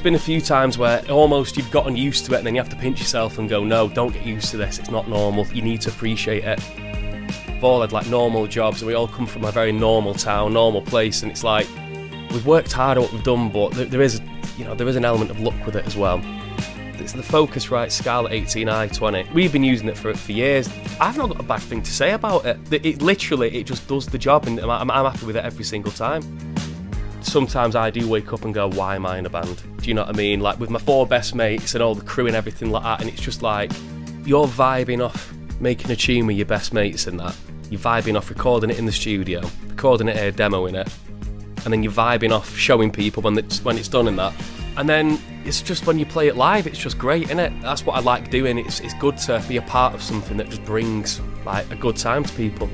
There's been a few times where almost you've gotten used to it and then you have to pinch yourself and go, no, don't get used to this. It's not normal. You need to appreciate it. We've all had like normal jobs and we all come from a very normal town, normal place, and it's like we've worked hard at what we've done, but there, is, you know, there is an element of luck with it as well. It's the Focusrite Scarlett 18i 20. We've been using it for for years. I've not got a bad thing to say about it. It, it literally, it just does the job, and I'm, I'm happy with it every single time. Sometimes I do wake up and go, "Why am I in a band?" Do you know what I mean? Like with my four best mates and all the crew and everything like that, and it's just like you're vibing off making a tune with your best mates and that. You're vibing off recording it in the studio, recording it here, demoing it, and then you're vibing off showing people when it's when it's done and that. And then it's just when you play it live, it's just great, isn't it? That's what I like doing. It's it's good to be a part of something that just brings like a good time to people.